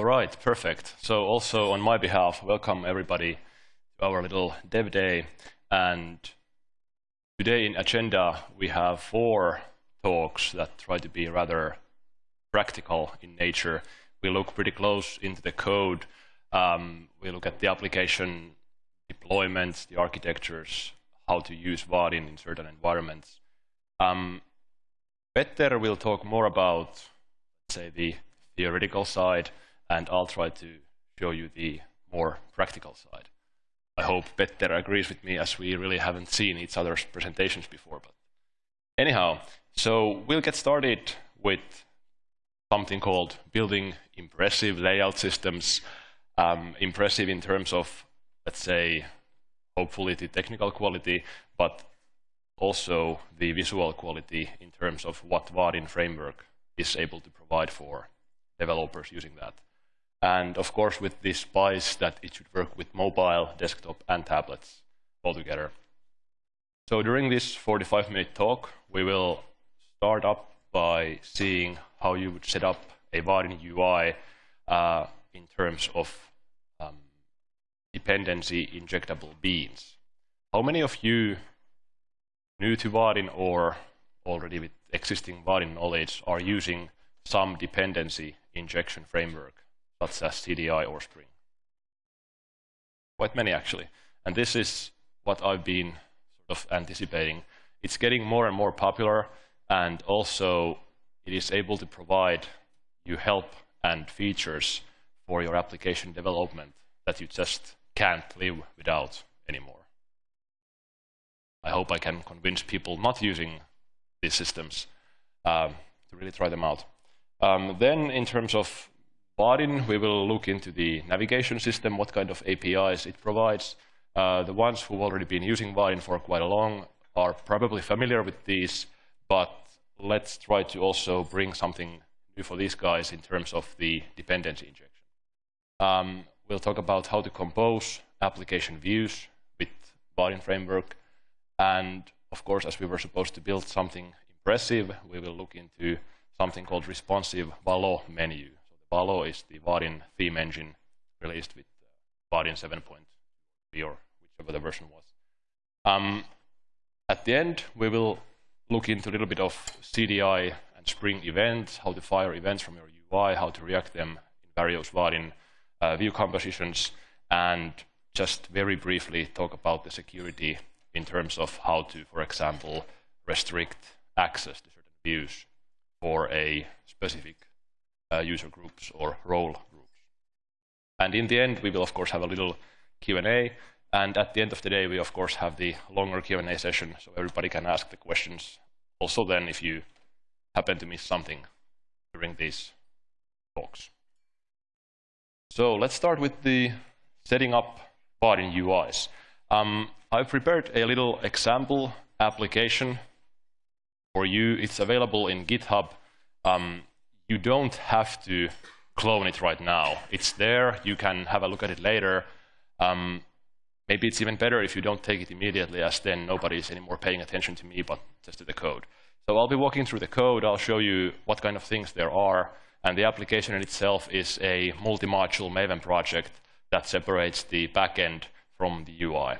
All right, perfect. So also on my behalf, welcome everybody to our little dev day. And today in agenda, we have four talks that try to be rather practical in nature. We look pretty close into the code. Um, we look at the application deployments, the architectures, how to use Vaadin in certain environments. Um, Petter will talk more about, say, the theoretical side, and I'll try to show you the more practical side. I hope Petter agrees with me as we really haven't seen each other's presentations before. But anyhow, so we'll get started with something called building impressive layout systems. Um, impressive in terms of, let's say, hopefully the technical quality, but also the visual quality in terms of what Vaadin framework is able to provide for developers using that. And of course, with this spice that it should work with mobile, desktop, and tablets altogether. So during this 45-minute talk, we will start up by seeing how you would set up a Vaadin UI uh, in terms of um, dependency injectable beans. How many of you new to Vaadin or already with existing Vaadin knowledge are using some dependency injection framework, such as CDI or Spring? Quite many, actually. And this is what I've been sort of anticipating. It's getting more and more popular, and also it is able to provide you help and features for your application development that you just can't live without anymore. I hope I can convince people not using these systems um, to really try them out. Um, then in terms of Vaadin, we will look into the navigation system, what kind of APIs it provides. Uh, the ones who've already been using Vaadin for quite a long are probably familiar with these, but let's try to also bring something new for these guys in terms of the dependency injection. Um, we'll talk about how to compose application views with Vaadin framework. And of course, as we were supposed to build something impressive, we will look into something called responsive Valo menu. Valo is the Vaadin theme engine released with uh, Vaadin 7.3 or whichever the version was. Um, at the end, we will look into a little bit of CDI and Spring events, how to fire events from your UI, how to react them in various Vaadin uh, view compositions, and just very briefly talk about the security in terms of how to, for example, restrict access to certain views for a specific user groups or role groups. And in the end, we will, of course, have a little Q&A. And at the end of the day, we, of course, have the longer Q&A session, so everybody can ask the questions. Also then, if you happen to miss something during these talks. So let's start with the setting up Vaadin UIs. Um, I've prepared a little example application for you. It's available in GitHub. Um, you don't have to clone it right now. It's there. You can have a look at it later. Um, maybe it's even better if you don't take it immediately, as then nobody is anymore paying attention to me, but just to the code. So I'll be walking through the code. I'll show you what kind of things there are. And the application in itself is a multi-module Maven project that separates the backend from the UI.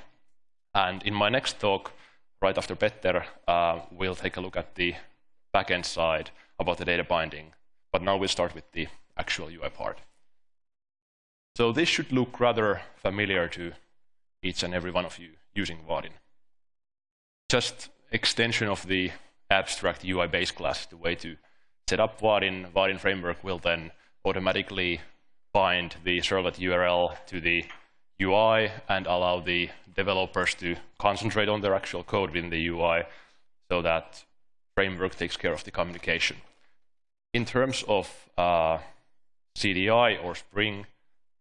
And in my next talk, right after Petter, uh, we'll take a look at the backend side about the data binding. But now we'll start with the actual UI part. So this should look rather familiar to each and every one of you using Vaadin. Just extension of the abstract UI base class, the way to set up Vaadin. Vaadin framework will then automatically bind the servlet URL to the UI and allow the developers to concentrate on their actual code within the UI so that framework takes care of the communication. In terms of uh, CDI or Spring,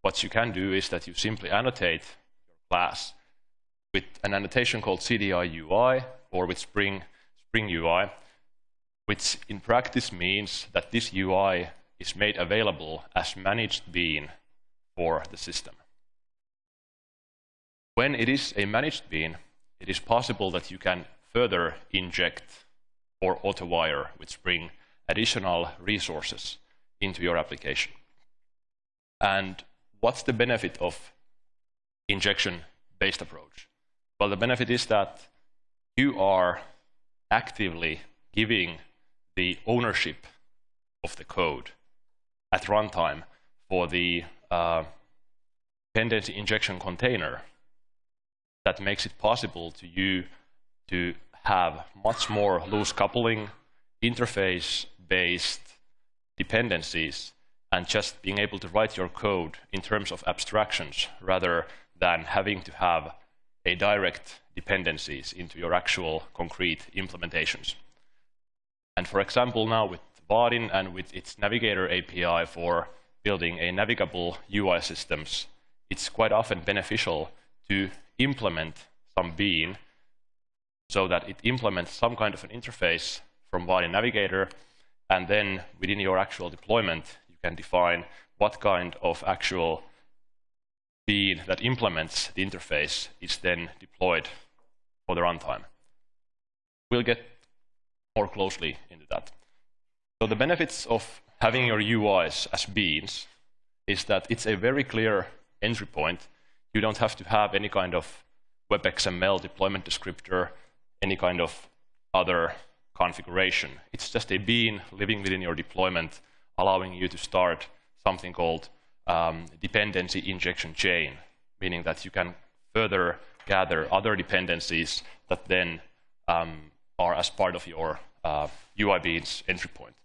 what you can do is that you simply annotate your class with an annotation called CDI UI or with Spring, Spring UI, which in practice means that this UI is made available as managed bean for the system. When it is a managed bean, it is possible that you can further inject or auto-wire with Spring additional resources into your application. And what's the benefit of injection-based approach? Well, the benefit is that you are actively giving the ownership of the code at runtime for the uh, dependency injection container that makes it possible to you to have much more loose coupling, interface-based dependencies, and just being able to write your code in terms of abstractions rather than having to have a direct dependencies into your actual concrete implementations. And for example, now with Vaadin and with its Navigator API for building a navigable UI systems, it's quite often beneficial to implement some bean so that it implements some kind of an interface from Vaadin Navigator, and then within your actual deployment, you can define what kind of actual bean that implements the interface is then deployed for the runtime. We'll get more closely into that. So the benefits of having your UIs as beans is that it's a very clear entry point. You don't have to have any kind of WebXML deployment descriptor, any kind of other configuration. It's just a bean living within your deployment, allowing you to start something called um, dependency injection chain, meaning that you can further gather other dependencies that then um, are as part of your uh, UI beans entry point.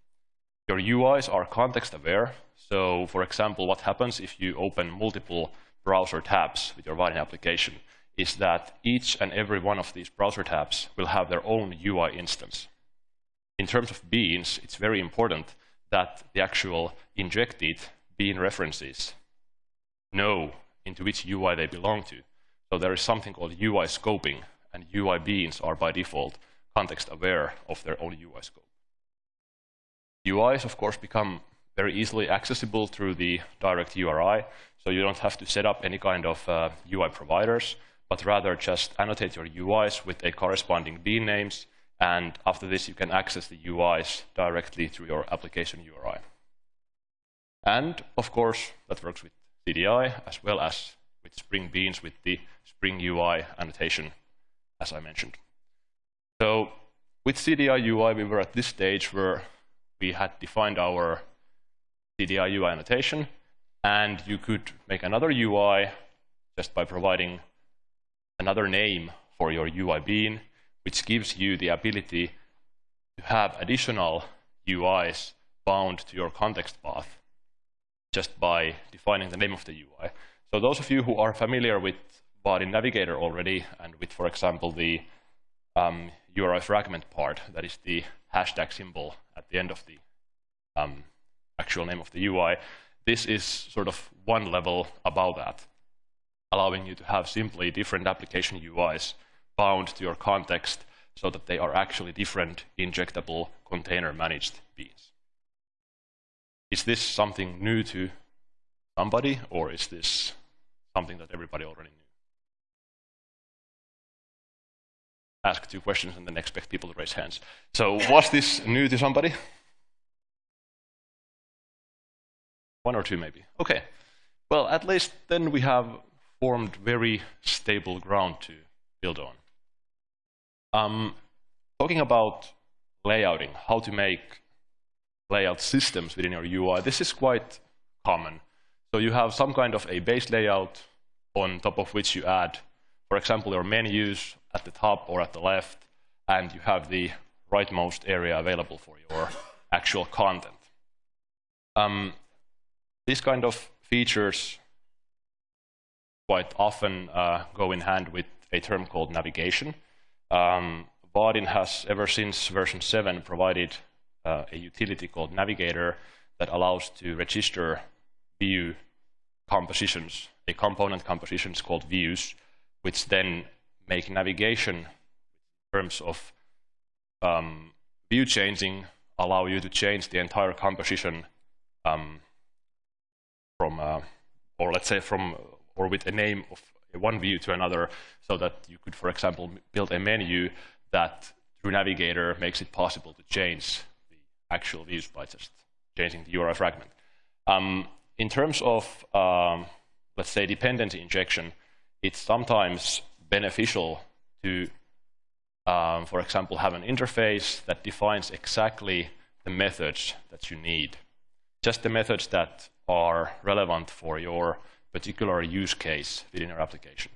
Your UIs are context aware. So for example, what happens if you open multiple browser tabs with your Vaadin application is that each and every one of these browser tabs will have their own UI instance. In terms of beans, it's very important that the actual injected bean references know into which UI they belong to. So there is something called UI scoping, and UI beans are by default context aware of their own UI scope. UIs, of course, become very easily accessible through the direct URI, so you don't have to set up any kind of uh, UI providers, but rather just annotate your UIs with a corresponding bean names, and after this you can access the UIs directly through your application URI. And of course, that works with CDI as well as with Spring Beans with the Spring UI annotation, as I mentioned. So with CDI UI, we were at this stage where we had defined our CDI UI annotation, and you could make another UI just by providing another name for your UI bean, which gives you the ability to have additional UIs bound to your context path just by defining the name of the UI. So those of you who are familiar with Vaadin Navigator already, and with, for example, the um, URI fragment part, that is the hashtag symbol at the end of the um, actual name of the UI, this is sort of one level above that, allowing you to have simply different application UIs bound to your context so that they are actually different injectable container managed beans. Is this something new to somebody, or is this something that everybody already knew? Ask two questions and then expect people to raise hands. So was this new to somebody? One or two maybe. Okay. Well, at least then we have formed very stable ground to build on. Um, talking about layouting, how to make layout systems within your UI, this is quite common. So you have some kind of a base layout on top of which you add, for example, your menus at the top or at the left, and you have the rightmost area available for your actual content. Um, these kind of features quite often uh, go in hand with a term called navigation. Um, Vaadin has, ever since version 7, provided uh, a utility called Navigator that allows to register view compositions, a component compositions called views, which then make navigation in terms of um, view changing allow you to change the entire composition um, from, uh, or let's say from, or with a name of one view to another, so that you could, for example, build a menu that through Navigator makes it possible to change the actual views by just changing the URI fragment. Um, in terms of, um, let's say, dependency injection, it's sometimes beneficial to, um, for example, have an interface that defines exactly the methods that you need. Just the methods that are relevant for your particular use case within your application.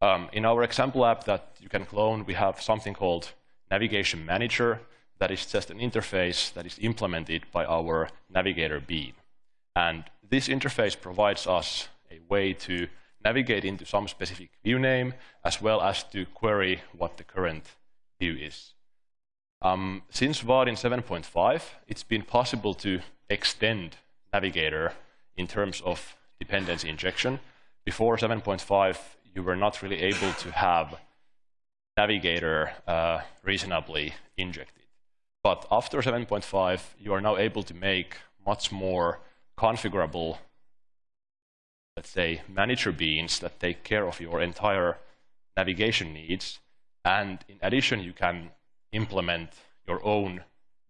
Um, in our example app that you can clone, we have something called Navigation Manager that is just an interface that is implemented by our Navigator bean. And this interface provides us a way to navigate into some specific view name, as well as to query what the current view is. Um, since Vaadin 7.5, it's been possible to extend Navigator in terms of dependency injection. Before 7.5, you were not really able to have Navigator uh, reasonably injected. But after 7.5, you are now able to make much more configurable, let's say, manager beans that take care of your entire navigation needs. And in addition, you can implement your own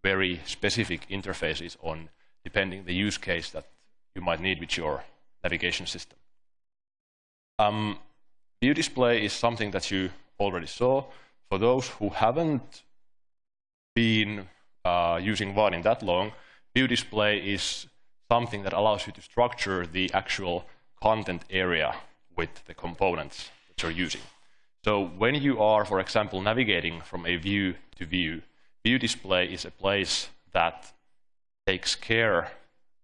very specific interfaces on depending the use case that you might need with your navigation system. Um, view display is something that you already saw. For those who haven't been uh, using Vaadin that long, view display is something that allows you to structure the actual content area with the components that you're using. So when you are, for example, navigating from a view to view, view display is a place that takes care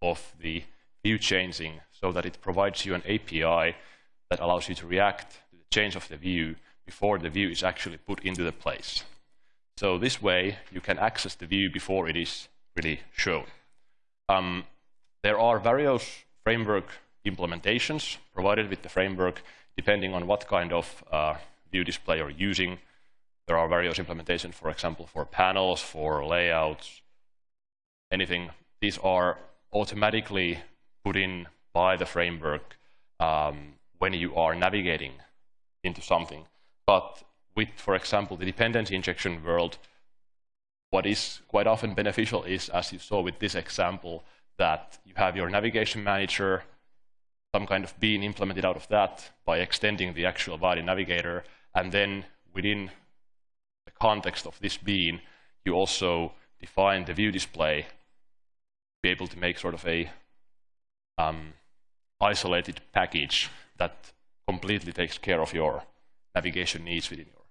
of the view changing so that it provides you an API that allows you to react to the change of the view before the view is actually put into the place. So this way, you can access the view before it is really shown. Um, there are various framework implementations provided with the framework, depending on what kind of uh, view display you're using. There are various implementations, for example, for panels, for layouts, anything. These are automatically put in by the framework um, when you are navigating into something. But with, for example, the dependency injection world, what is quite often beneficial is, as you saw with this example, that you have your navigation manager, some kind of bean implemented out of that by extending the actual Vaadin navigator, and then within the context of this bean, you also define the view display, be able to make sort of a um, isolated package that completely takes care of your navigation needs within your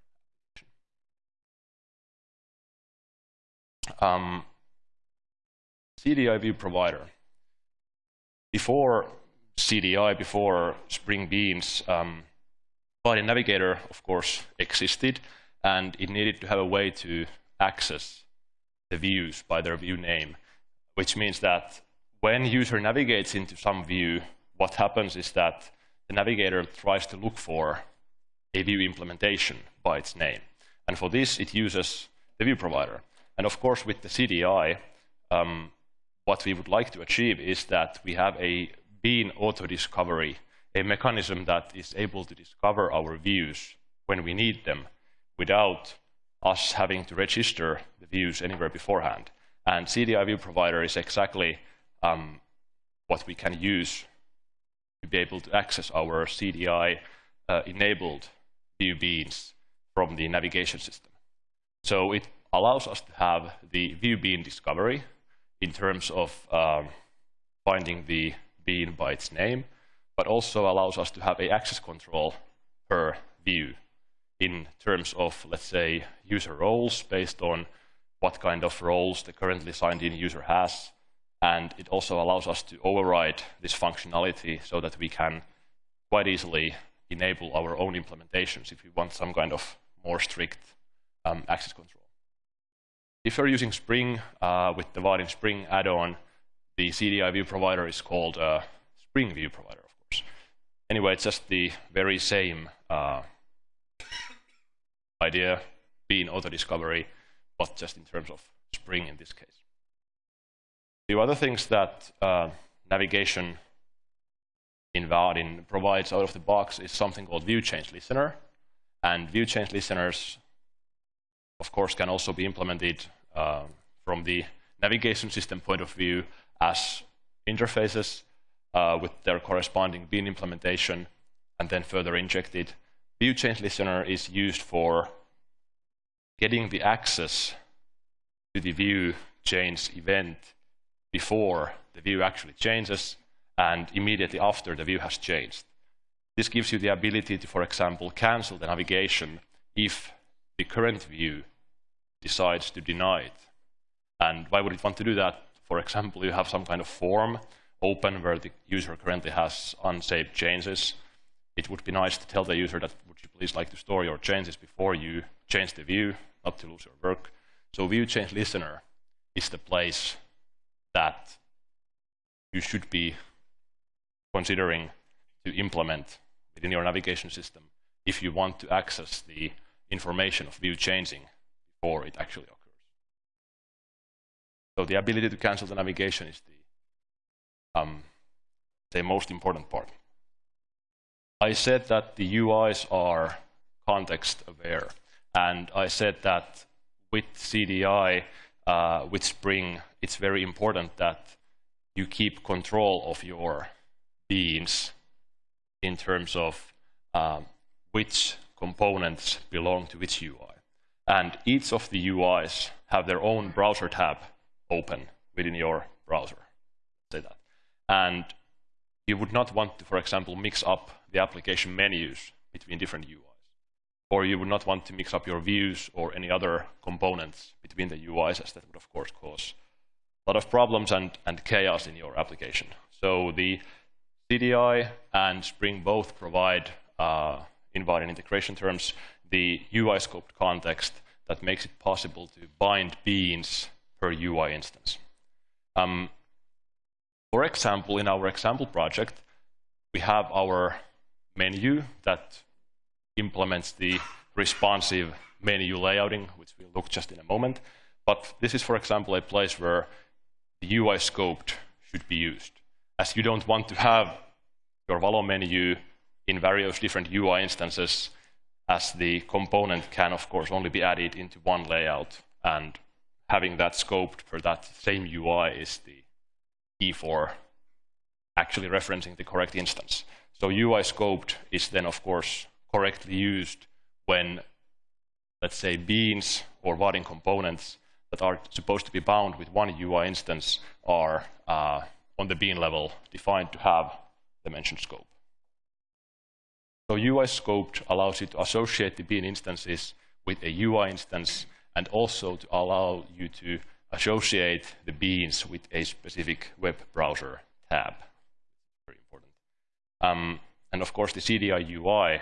application. Um, CDI view provider. Before CDI, before Spring Beans, um, Vaadin Navigator, of course, existed, and it needed to have a way to access the views by their view name, which means that when user navigates into some view, what happens is that the navigator tries to look for a view implementation by its name. And for this, it uses the view provider. And of course, with the CDI, um, what we would like to achieve is that we have a bean auto-discovery, a mechanism that is able to discover our views when we need them without us having to register the views anywhere beforehand. And CDI view provider is exactly um, what we can use to be able to access our CDI uh, enabled view beans from the navigation system. So it allows us to have the view bean discovery in terms of um, finding the bean by its name, but also allows us to have a access control per view in terms of, let's say, user roles based on what kind of roles the currently signed in user has. And it also allows us to override this functionality so that we can quite easily enable our own implementations if we want some kind of more strict um, access control. If you're using Spring uh, with the Vaadin Spring add-on, the CDI view provider is called uh, Spring View Provider, of course. Anyway, it's just the very same uh, idea, being auto-discovery, but just in terms of Spring in this case. The other things that uh, navigation in Vaadin provides out of the box is something called view change listener. And view change listeners, of course, can also be implemented uh, from the navigation system point of view as interfaces. uh, with their corresponding bean implementation and then further injected. View change listener is used for getting the access to the view change event before the view actually changes and immediately after the view has changed. This gives you the ability to, for example, cancel the navigation if the current view decides to deny it. And why would it want to do that? For example, you have some kind of form open where the user currently has unsaved changes. It would be nice to tell the user that would you please like to store your changes before you change the view, not to lose your work. So view change listener is the place that you should be considering to implement within your navigation system if you want to access the information of view changing before it actually occurs. So the ability to cancel the navigation is the, um, the most important part. I said that the UIs are context aware, and I said that with CDI, uh, with Spring, it's very important that you keep control of your beans in terms of um, which components belong to which UI. And each of the UIs have their own browser tab open within your browser. Say that. And you would not want to, for example, mix up the application menus between different UIs. Or you would not want to mix up your views or any other components between the UIs, as that would, of course, cause a lot of problems and, and chaos in your application. So the CDI and Spring both provide, uh, in Vaadin integration terms, the UI scoped context that makes it possible to bind beans per UI instance. Um, for example, in our example project, we have our menu that implements the responsive menu layouting, which we'll look just in a moment. But this is, for example, a place where the UI scoped should be used. As you don't want to have your Valo menu in various different UI instances, as the component can, of course, only be added into one layout. And having that scoped for that same UI is the key for actually referencing the correct instance. So UI scoped is then, of course, correctly used when, let's say, beans or Vaadin components that are supposed to be bound with one UI instance are uh, on the bean level defined to have the mentioned scope. So UI scoped allows you to associate the bean instances with a UI instance and also to allow you to associate the beans with a specific web browser tab. Very important. Um, and of course, the CDI UI,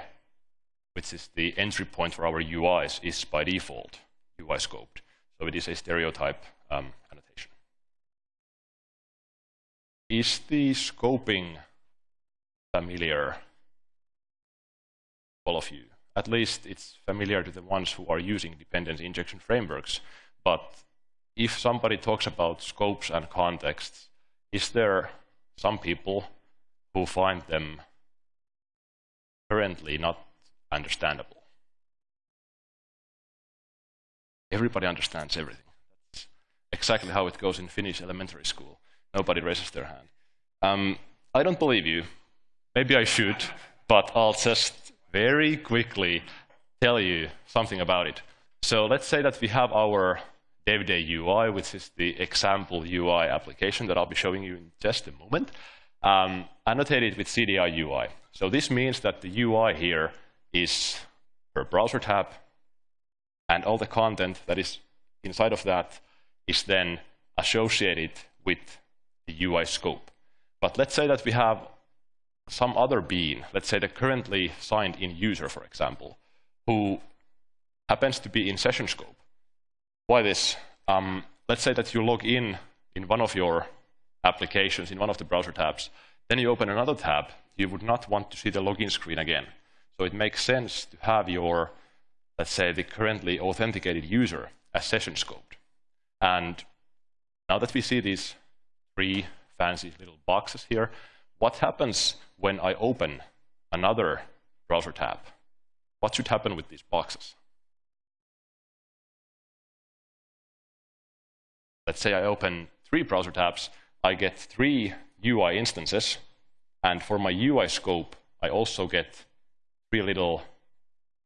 which is the entry point for our UIs, is by default UI scoped. So it is a stereotype um, annotation. Is the scoping familiar to all of you? at least it's familiar to the ones who are using dependency injection frameworks. But if somebody talks about scopes and contexts, is there some people who find them currently not understandable? Everybody understands everything. That's exactly how it goes in Finnish elementary school. Nobody raises their hand. Um, I don't believe you. Maybe I should, but I'll just very quickly tell you something about it. So let's say that we have our day UI, which is the example UI application that I'll be showing you in just a moment, um, annotated with CDI UI. So this means that the UI here is per browser tab, and all the content that is inside of that is then associated with the UI scope. But let's say that we have some other bean, let's say the currently signed in user, for example, who happens to be in session scope. Why this? Um, let's say that you log in in one of your applications, in one of the browser tabs, then you open another tab, you would not want to see the login screen again. So it makes sense to have your, let's say, the currently authenticated user as session scoped. And now that we see these three fancy little boxes here, what happens when I open another browser tab? What should happen with these boxes? Let's say I open three browser tabs, I get three UI instances, And for my UI scope, I also get three little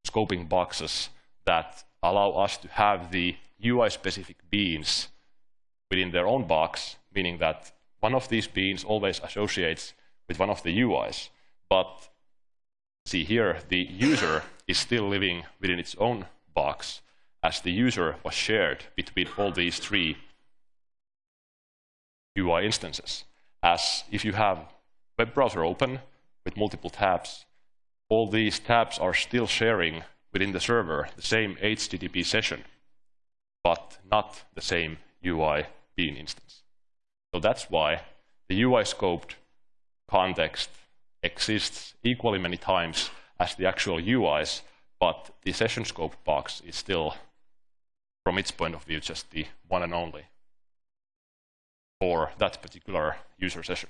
scoping boxes that allow us to have the UI-specific beans within their own box, meaning that one of these beans always associates with one of the UIs. But see here, the user is still living within its own box, as the user was shared between all these three UI instances. As if you have web browser open with multiple tabs, all these tabs are still sharing within the server the same HTTP session, but not the same UI bean instance. So that's why the UI scoped context exists equally many times as the actual UIs, but the session scope box is still, from its point of view, just the one and only for that particular user session.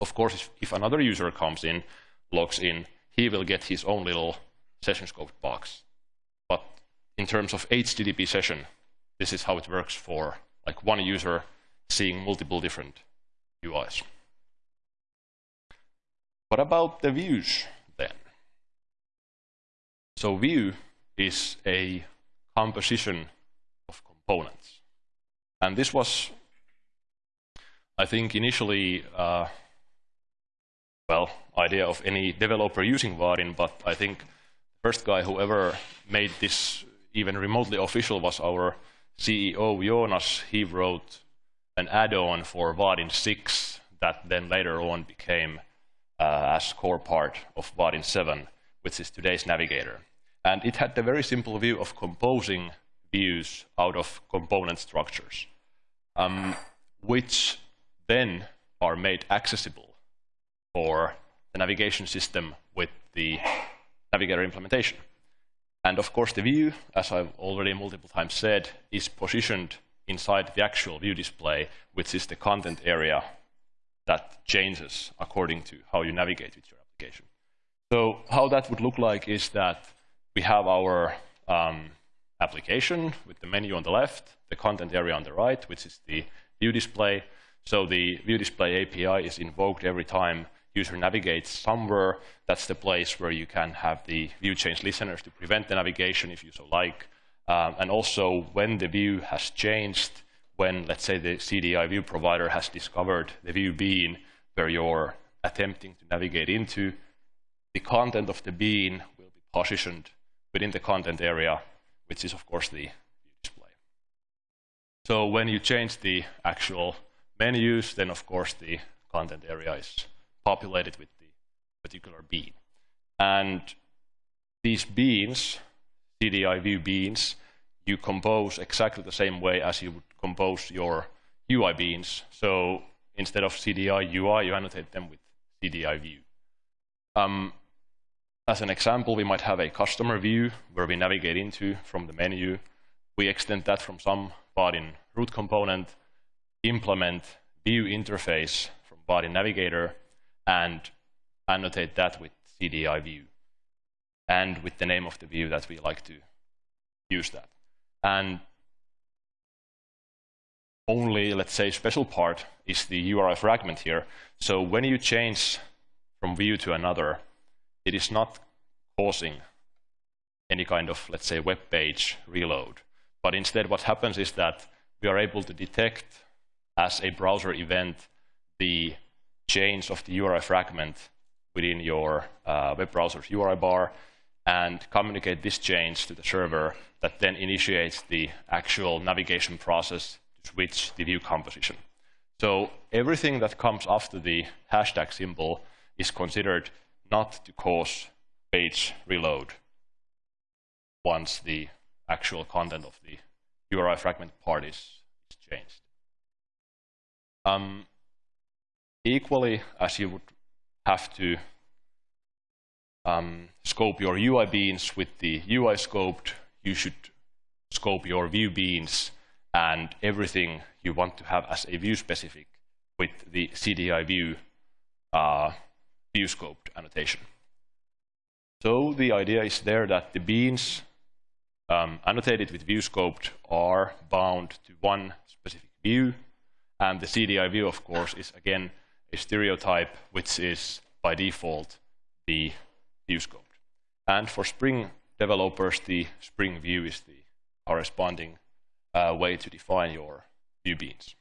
Of course, if, if another user comes in, logs in, he will get his own little session scoped box. But in terms of HTTP session, this is how it works for like one user seeing multiple different UIs. What about the views then? So view is a composition of components. And this was, I think, initially, uh, well, idea of any developer using Vaadin, but I think the first guy who ever made this even remotely official was our CEO, Joonas. He wrote an add-on for Vaadin 6 that then later on became uh, as core part of Vaadin 7, which is today's navigator. And it had the very simple view of composing views out of component structures, um, which then are made accessible for the navigation system with the navigator implementation. And of course, the view, as I've already multiple times said, is positioned inside the actual view display, which is the content area that changes according to how you navigate with your application. So how that would look like is that we have our um, application with the menu on the left, the content area on the right, which is the view display. So the view display API is invoked every time user navigates somewhere. That's the place where you can have the view change listeners to prevent the navigation if you so like. Um, and also when the view has changed, when let's say the CDI view provider has discovered the view bean where you're attempting to navigate into, the content of the bean will be positioned within the content area, which is of course the view display. So when you change the actual menus, then of course the content area is populated with the particular bean. And these beans CDI view beans, you compose exactly the same way as you would compose your UI beans. So instead of CDI UI, you annotate them with CDI view. Um, as an example, we might have a customer view where we navigate into from the menu. We extend that from some Vaadin root component, implement view interface from Vaadin Navigator, and annotate that with CDI view and with the name of the view that we like to use that. And only, let's say, special part is the URI fragment here. So when you change from view to another, it is not causing any kind of, let's say, web page reload. But instead, what happens is that we are able to detect as a browser event the change of the URI fragment within your uh, web browser's URI bar and communicate this change to the server that then initiates the actual navigation process to switch the view composition. So everything that comes after the hashtag symbol is considered not to cause page reload once the actual content of the URI fragment part is, changed. Um, equally, as you would have to um, scope your UI beans with the UI scoped. You should scope your view beans and everything you want to have as a view specific with the CDI view uh, view scoped annotation. So the idea is there that the beans um, annotated with view scoped are bound to one specific view. And the CDI view, of course, is again a stereotype which is by default the view scoped. And for Spring developers, the Spring View is the corresponding uh, way to define your view beans.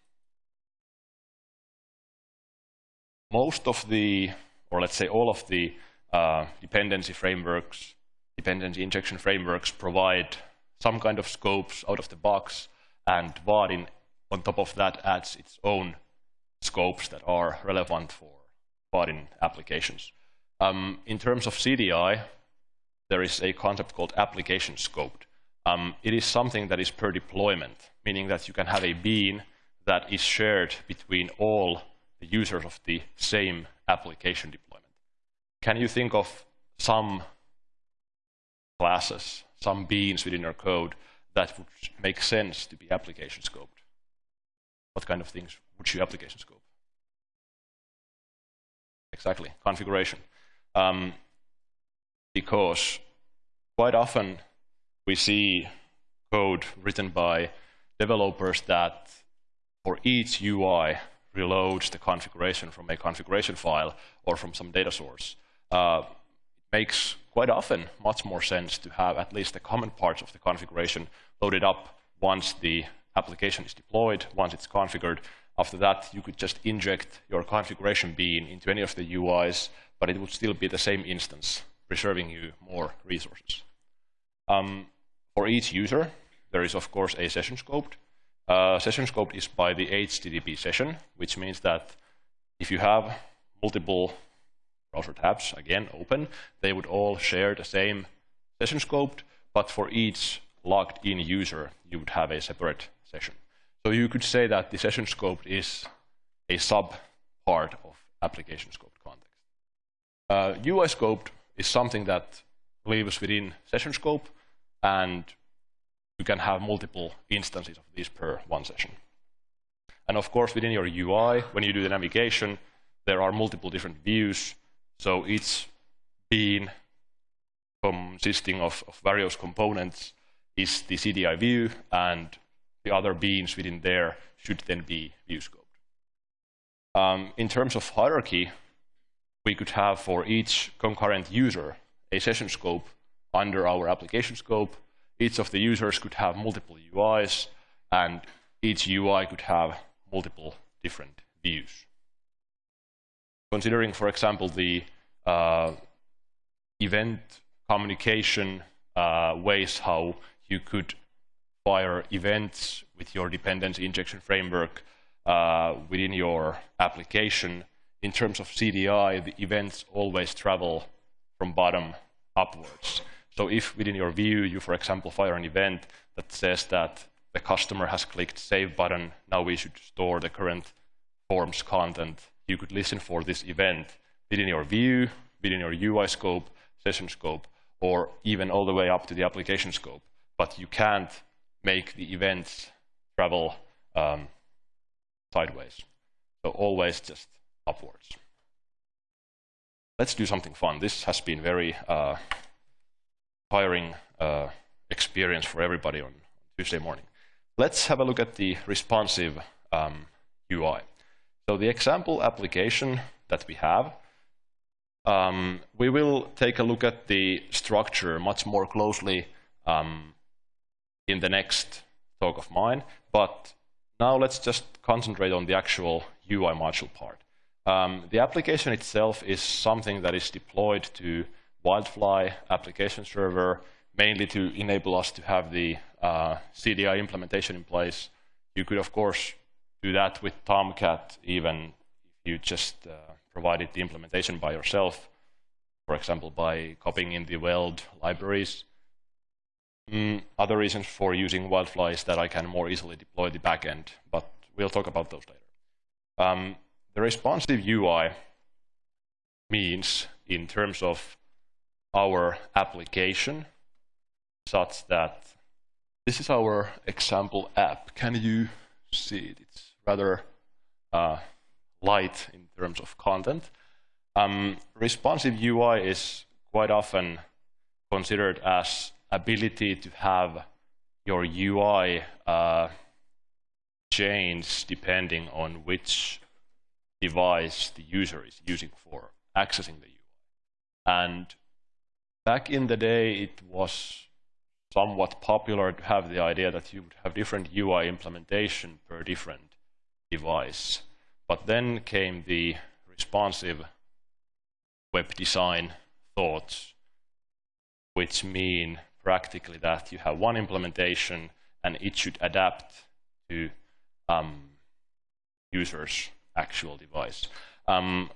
Most of the, or let's say all of the uh, dependency frameworks, dependency injection frameworks provide some kind of scopes out of the box, and Vaadin on top of that adds its own scopes that are relevant for Vaadin applications. Um, in terms of CDI, there is a concept called application scoped. Um, it is something that is per deployment, meaning that you can have a bean that is shared between all the users of the same application deployment. Can you think of some classes, some beans within your code that would make sense to be application scoped? What kind of things would you application scope? Exactly, configuration. Um, because quite often we see code written by developers that for each UI reloads the configuration from a configuration file or from some data source. Uh, it makes quite often much more sense to have at least the common parts of the configuration loaded up once the application is deployed, once it's configured. After that, you could just inject your configuration bean into any of the UIs, but it would still be the same instance, preserving you more resources. Um, for each user, there is, of course, a session scoped. Uh, session scoped is by the HTTP session, which means that if you have multiple browser tabs, again, open, they would all share the same session scoped, but for each logged in user, you would have a separate session. So you could say that the session scoped is a sub part of application scoped context. Uh, UI scoped is something that lives within session scope, and you can have multiple instances of these per one session. And of course, within your UI, when you do the navigation, there are multiple different views. So each bean consisting of, of various components is the CDI view, and the other beans within there should then be view scoped. Um, in terms of hierarchy, we could have for each concurrent user a session scope under our application scope. Each of the users could have multiple UIs, and each UI could have multiple different views. Considering, for example, the uh, event communication uh, ways how you could fire events with your dependency injection framework uh, within your application. In terms of CDI, the events always travel from bottom upwards. So if within your view you, for example, fire an event that says that the customer has clicked save button, now we should store the current forms content, you could listen for this event within your view, within your UI scope, session scope, or even all the way up to the application scope. But you can't make the events travel um, sideways. So always just upwards. Let's do something fun. This has been very uh, tiring uh, experience for everybody on Tuesday morning. Let's have a look at the responsive um, UI. So the example application that we have, um, we will take a look at the structure much more closely um, in the next talk of mine, but now let's just concentrate on the actual UI module part. Um, the application itself is something that is deployed to Wildfly application server, mainly to enable us to have the uh, CDI implementation in place. You could, of course, do that with Tomcat, even if you just uh, provided the implementation by yourself, for example, by copying in the Weld libraries. Mm, other reasons for using Wildfly is that I can more easily deploy the backend, but we'll talk about those later. Um, the responsive UI means, in terms of our application, such that this is our example app. Can you see it? It's rather uh, light in terms of content. Um, responsive UI is quite often considered as ability to have your UI uh, change depending on which device the user is using for accessing the UI. And back in the day, it was somewhat popular to have the idea that you would have different UI implementation per different device. But then came the responsive web design thoughts, which mean practically that you have one implementation and it should adapt to um, user's actual device. Um,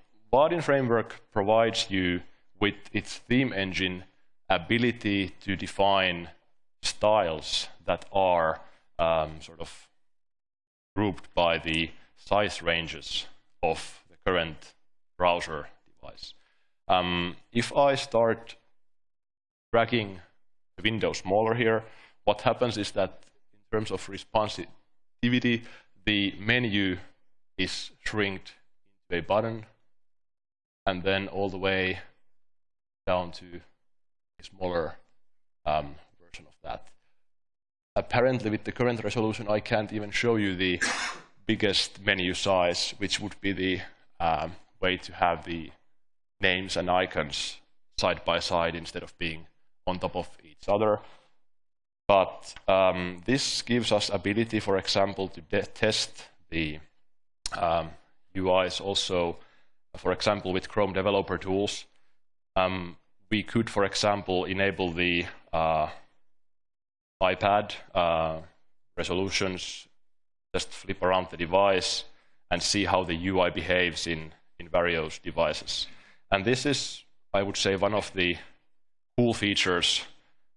framework provides you with its theme engine ability to define styles that are um, sort of grouped by the size ranges of the current browser device. Um, if I start dragging window smaller here, what happens is that in terms of responsivity, the menu is shrinked into a button and then all the way down to a smaller um, version of that. Apparently, with the current resolution, I can't even show you the biggest menu size, which would be the um, way to have the names and icons side by side instead of being on top of each other. But um, this gives us ability, for example, to test the um, UIs also, for example, with Chrome Developer Tools. Um, we could, for example, enable the uh, iPad uh, resolutions, just flip around the device and see how the UI behaves in, in various devices. And this is, I would say, one of the cool features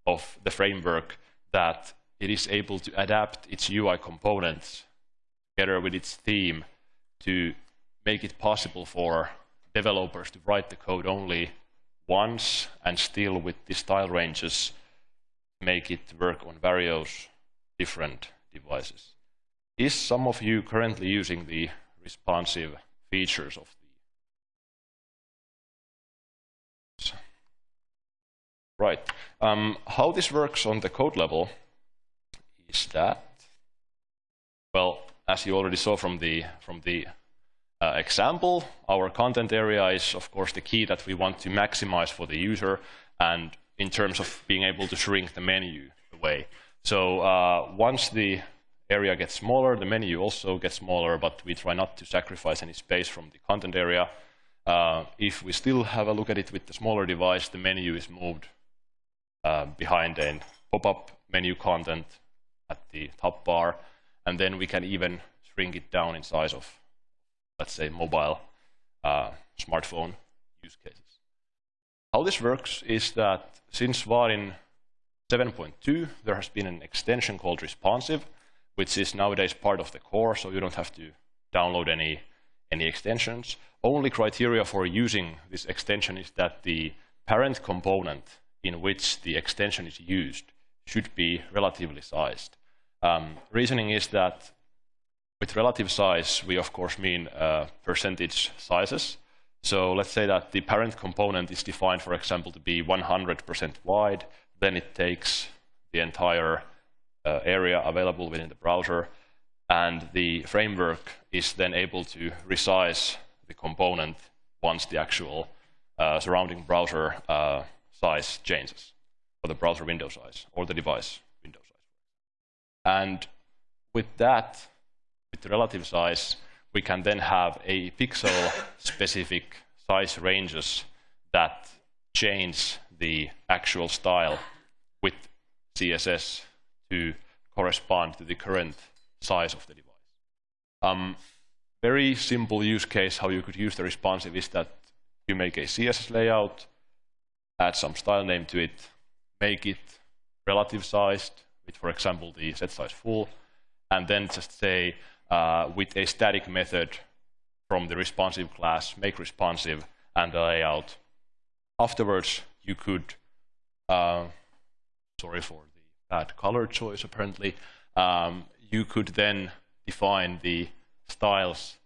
of the framework that it is able to adapt its UI components together with its theme to make it possible for developers to write the code only once and still with the style ranges make it work on various different devices. Is some of you currently using the responsive features of the Right. Um, how this works on the code level is that, well, as you already saw from the, from the uh, example, our content area is, of course, the key that we want to maximize for the user. And in terms of being able to shrink the menu away. So uh, once the area gets smaller, the menu also gets smaller, but we try not to sacrifice any space from the content area. Uh, if we still have a look at it with the smaller device, the menu is moved uh, behind a pop-up menu content at the top bar, and then we can even shrink it down in size of, let's say, mobile uh, smartphone use cases. How this works is that since Vaadin 7.2, there has been an extension called responsive, which is nowadays part of the core, so you don't have to download any, any extensions. Only criteria for using this extension is that the parent component in which the extension is used should be relatively sized. Um, reasoning is that with relative size, we of course mean uh, percentage sizes. So let's say that the parent component is defined, for example, to be 100% wide. Then it takes the entire uh, area available within the browser. And the framework is then able to resize the component once the actual uh, surrounding browser uh, size changes, or the browser window size, or the device window size. And with that, with the relative size, we can then have a pixel-specific size ranges that change the actual style with CSS to correspond to the current size of the device. Um, very simple use case how you could use the responsive is that you make a CSS layout, add some style name to it, make it relative sized with, for example, the set size full, and then just say, uh, with a static method from the responsive class, make responsive, and the layout. Afterwards, you could, uh, sorry for the bad color choice apparently, um, you could then define the styles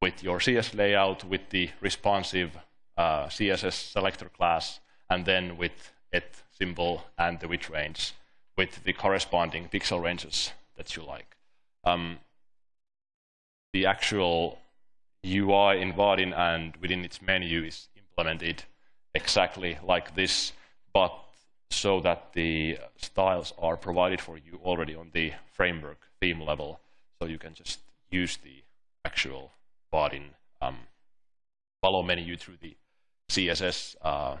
with your CSS layout, with the responsive uh, CSS selector class, and then with it symbol and the width range with the corresponding pixel ranges that you like. Um, the actual UI in Vaadin and within its menu is implemented exactly like this, but so that the styles are provided for you already on the framework theme level. So you can just use the actual Vaadin um, Valo menu through the CSS uh,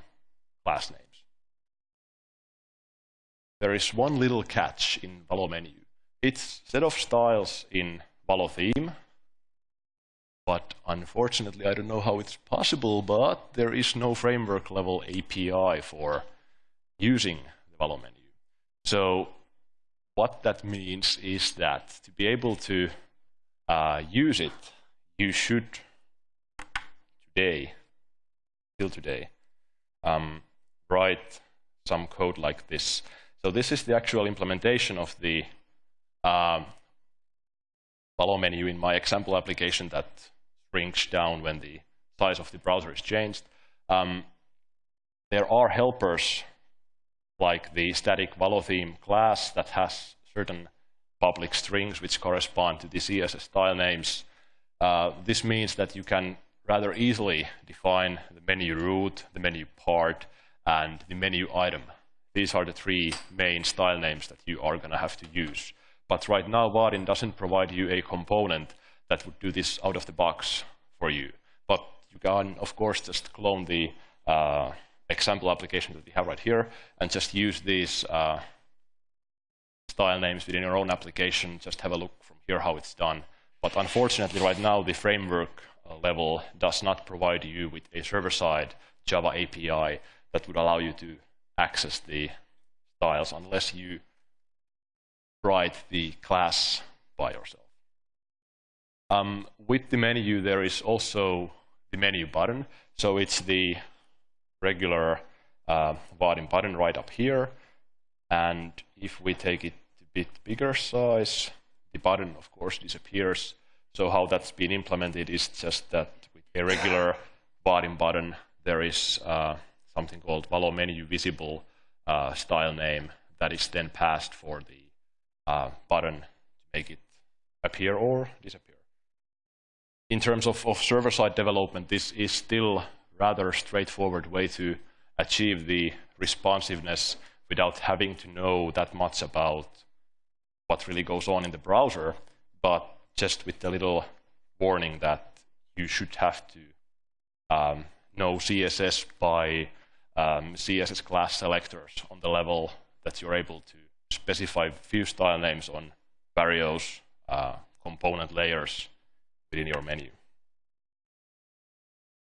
class names. There is one little catch in Valo menu. It's set of styles in Valo theme, but unfortunately, I don't know how it's possible, but there is no framework level API for using the Valo menu. So what that means is that to be able to uh, use it, you should today, till today, um, write some code like this. So this is the actual implementation of the um, Valo menu in my example application that shrinks down when the size of the browser is changed. Um, there are helpers like the static Valo theme class that has certain public strings which correspond to the CSS style names. Uh, this means that you can rather easily define the menu root, the menu part, and the menu item. These are the three main style names that you are going to have to use. But right now, Vaadin doesn't provide you a component that would do this out of the box for you. But you can, of course, just clone the uh, example application that we have right here and just use these uh, style names within your own application. Just have a look from here how it's done. But unfortunately, right now, the framework uh, level does not provide you with a server-side Java API that would allow you to access the styles unless you write the class by yourself. Um, with the menu, there is also the menu button. So it's the regular uh, Vaadin button right up here. And if we take it a bit bigger size, the button, of course, disappears. So how that's been implemented is just that with a regular Vaadin button, there is uh, something called Valo menu visible uh, style name that is then passed for the uh, button to make it appear or disappear. In terms of, of server-side development, this is still rather straightforward way to achieve the responsiveness without having to know that much about what really goes on in the browser, but just with the little warning that you should have to um, know CSS by um, CSS class selectors on the level that you're able to specify few style names on various uh, component layers within your menu.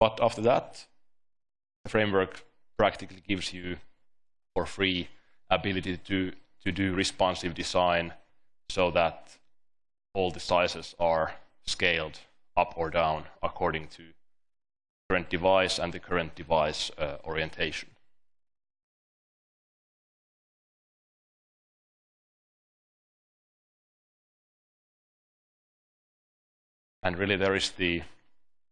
But after that, the framework practically gives you for free ability to, to do responsive design so that all the sizes are scaled up or down according to current device and the current device uh, orientation. And really there is the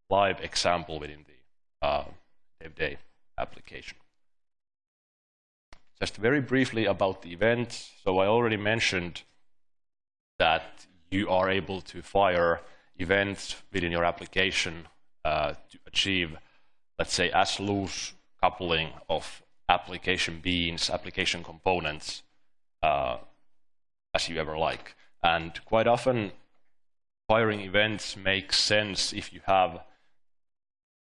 live example within the uh, DevDay application. Just very briefly about the events. So I already mentioned that you are able to fire events within your application uh, to achieve, let's say, as loose coupling of application beans, application components, uh, as you ever like. And quite often, firing events makes sense if you have,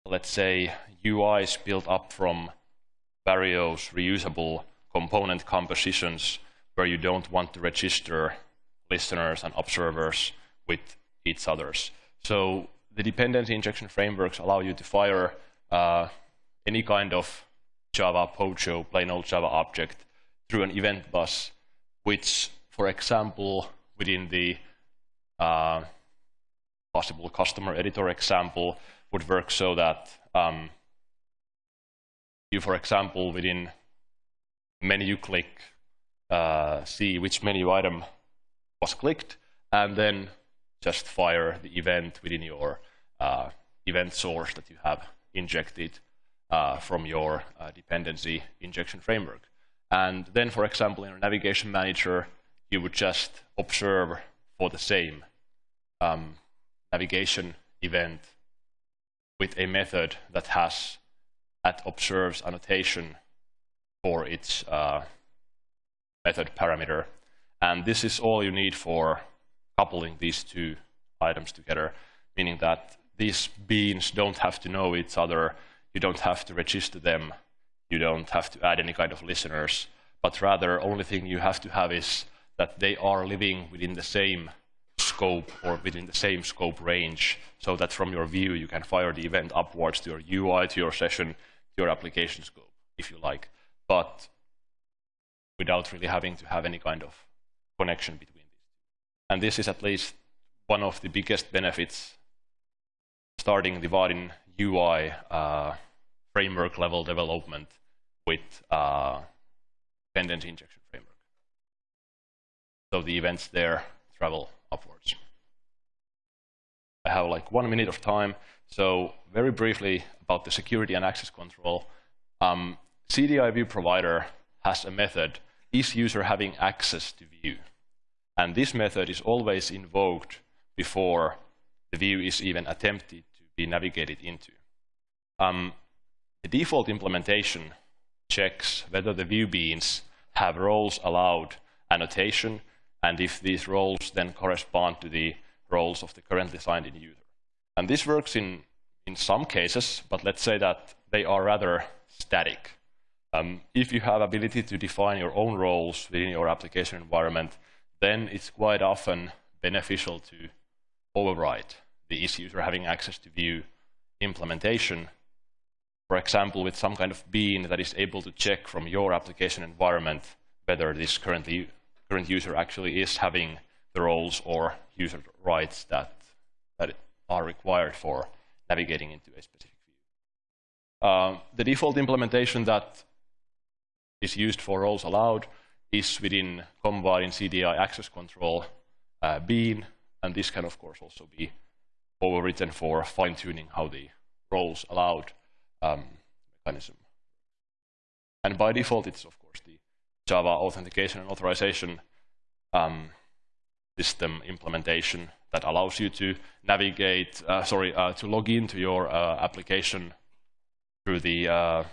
let's say, UIs built up from various reusable component compositions where you don't want to register listeners and observers with each others. So the dependency injection frameworks allow you to fire uh, any kind of Java Pojo, plain old Java object through an event bus, which, for example, within the uh, possible customer editor example, would work so that um, you, for example, within menu click, uh, see which menu item was clicked, and then just fire the event within your uh, event source that you have injected uh, from your uh, dependency injection framework. And then, for example, in a navigation manager, you would just observe for the same um, navigation event with a method that has that observes annotation for its uh, method parameter. And this is all you need for coupling these two items together, meaning that these beans don't have to know each other, you don't have to register them, you don't have to add any kind of listeners, but rather only thing you have to have is that they are living within the same scope or within the same scope range so that from your view you can fire the event upwards to your UI, to your session, to your application scope, if you like, but without really having to have any kind of connection between these. And this is at least one of the biggest benefits starting the UI uh, framework level development with uh, dependency injection framework. So the events there travel upwards. I have like one minute of time. So very briefly about the security and access control. Um, CDI view provider has a method, is user having access to view? And this method is always invoked before the view is even attempted be navigated into. Um, the default implementation checks whether the view beans have roles allowed annotation and if these roles then correspond to the roles of the currently signed in user. And this works in, in some cases, but let's say that they are rather static. Um, if you have ability to define your own roles within your application environment, then it's quite often beneficial to override the is user having access to view implementation. For example, with some kind of bean that is able to check from your application environment whether this currently current user actually is having the roles or user rights that, that are required for navigating into a specific view. Um, the default implementation that is used for roles allowed is within CommVaadin in CDI access control uh, bean, and this can of course also be overwritten for fine-tuning how the roles allowed um, mechanism. And by default, it's of course the Java authentication and authorization um, system implementation that allows you to navigate, uh, sorry, uh, to log into your uh, application through the uh,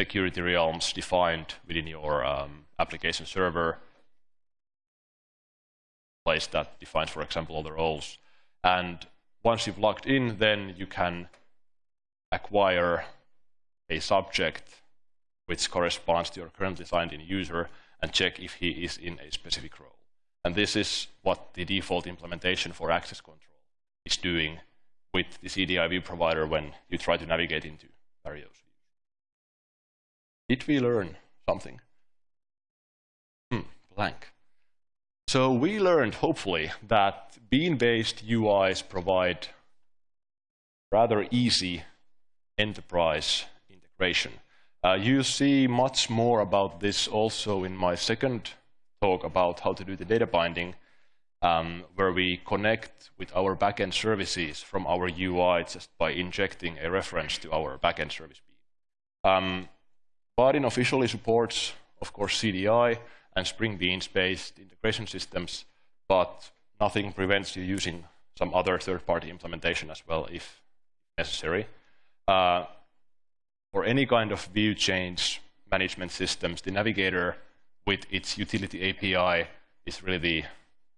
security realms defined within your um, application server place that defines, for example, all the roles. And once you've logged in, then you can acquire a subject which corresponds to your currently signed in user and check if he is in a specific role. And this is what the default implementation for access control is doing with the CDI view provider when you try to navigate into various. Did we learn something? Hmm, blank. So we learned, hopefully, that bean-based UIs provide rather easy enterprise integration. Uh, you see much more about this also in my second talk about how to do the data binding, um, where we connect with our backend services from our UI just by injecting a reference to our backend service. Um, Vaadin officially supports, of course, CDI and Spring Beans-based integration systems, but nothing prevents you using some other third-party implementation as well if necessary. Uh, for any kind of view change management systems, the navigator with its utility API is really the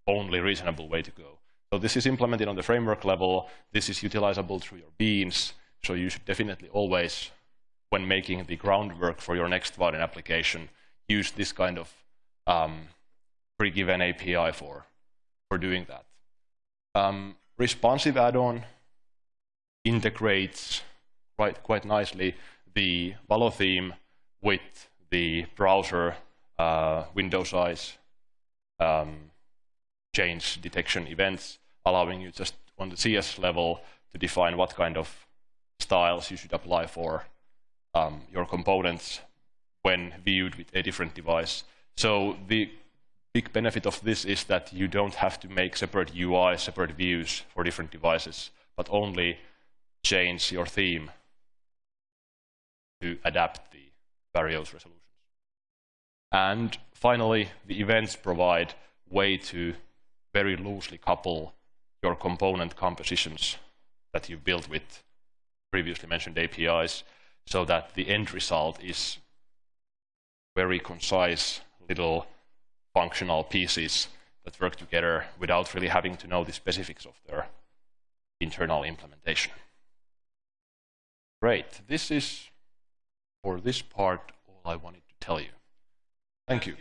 only reasonable way to go. So this is implemented on the framework level. This is utilizable through your beans. So you should definitely always, when making the groundwork for your next Vaadin application, use this kind of um, pre-given API for, for doing that. Um, responsive add-on integrates quite, quite nicely the Valo theme with the browser uh, window size um, change detection events, allowing you just on the CS level to define what kind of styles you should apply for um, your components when viewed with a different device. So the big benefit of this is that you don't have to make separate UI, separate views for different devices, but only change your theme to adapt the various resolutions. And finally, the events provide way to very loosely couple your component compositions that you've built with previously mentioned APIs so that the end result is very concise little functional pieces that work together without really having to know the specifics of their internal implementation. Great. This is, for this part, all I wanted to tell you. Thank you.